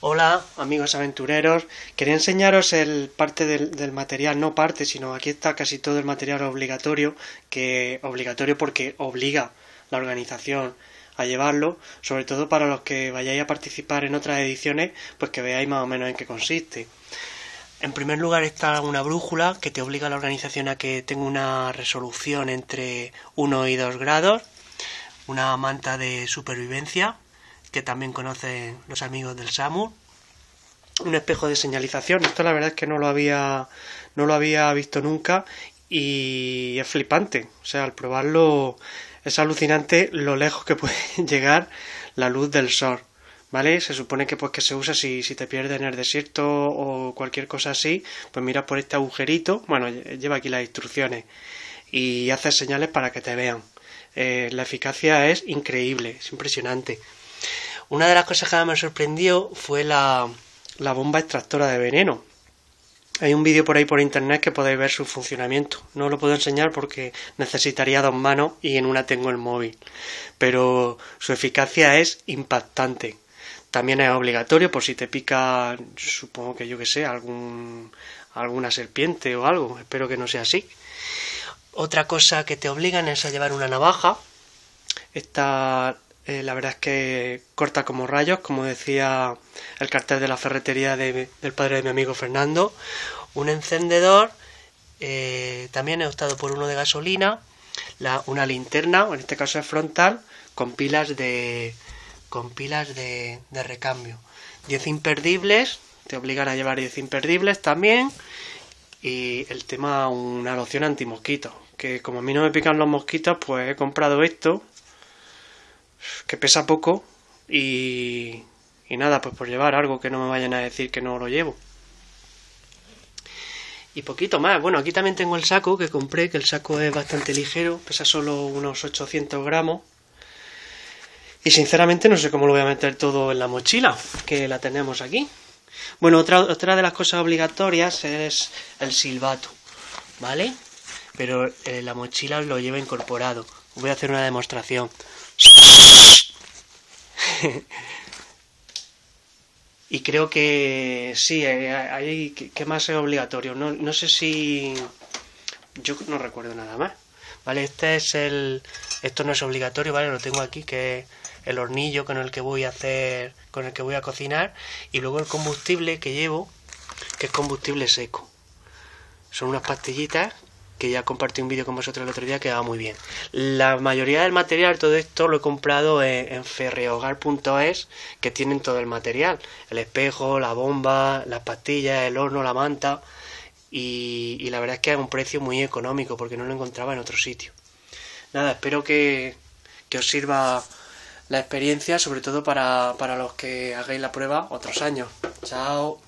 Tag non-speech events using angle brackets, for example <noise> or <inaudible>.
Hola amigos aventureros, quería enseñaros el parte del, material, no parte, sino aquí está casi todo el material obligatorio, que obligatorio porque obliga la organización a llevarlo, sobre todo para los que vayáis a participar en otras ediciones, pues que veáis más o menos en qué consiste. En primer lugar está una brújula que te obliga a la organización a que tenga una resolución entre 1 y 2 grados, una manta de supervivencia, que también conocen los amigos del SAMUR. Un espejo de señalización. Esto la verdad es que no lo había, no lo había visto nunca y es flipante. O sea, al probarlo es alucinante lo lejos que <laughs> puede llegar la luz del sol. ¿Vale? Se supone que pues que se usa si, si te pierdes en el desierto o cualquier cosa así, pues miras por este agujerito, bueno, lleva aquí las instrucciones y haces señales para que te vean. Eh, la eficacia es increíble, es impresionante. Una de las cosas que me sorprendió fue la, la bomba extractora de veneno. Hay un vídeo por ahí por internet que podéis ver su funcionamiento. No lo puedo enseñar porque necesitaría dos manos y en una tengo el móvil. Pero su eficacia es impactante. También es obligatorio por si te pica, supongo que yo que sé, algún, alguna serpiente o algo. Espero que no sea así. Otra cosa que te obligan es a llevar una navaja. Esta eh, la verdad es que corta como rayos, como decía el cartel de la ferretería del padre de mi amigo Fernando. Un encendedor, eh, también he optado por uno de gasolina, una linterna, en este caso es frontal, con pilas de, con pilas de, de recambio. 10 imperdibles, te obligan a llevar 10 imperdibles también. Y el tema, una loción antimosquito, que como a mí no me pican los mosquitos, pues he comprado esto que pesa poco y, nada, pues por llevar algo que no me vayan a decir que no lo llevo. Y poquito más. Bueno, aquí también tengo el saco que compré, que el saco es bastante ligero, pesa solo unos 800 gramos. Y sinceramente no sé cómo lo voy a meter todo en la mochila, que la tenemos aquí. Bueno, otra, otra de las cosas obligatorias es el silbato, ¿vale? Pero eh, la mochila lo lleva incorporado. Voy a hacer una demostración. <laughs> y creo que sí, hay que más es obligatorio. No, no sé si... Yo no recuerdo nada más. Vale, este es el... Esto no es obligatorio, ¿vale? Lo tengo aquí, que es el hornillo con el que voy a hacer... Con el que voy a cocinar. Y luego el combustible que llevo, que es combustible seco. Son unas pastillitas que ya compartí un vídeo con vosotros el otro día que va muy bien. La mayoría del material, todo esto lo he comprado en, ferrehogar.es, que tienen todo el material, el espejo, la bomba, las pastillas, el horno, la manta, y, la verdad es que es un precio muy económico porque no lo encontraba en otro sitio. Nada, espero que, que os sirva la experiencia, sobre todo para, para los que hagáis la prueba otros años. Chao.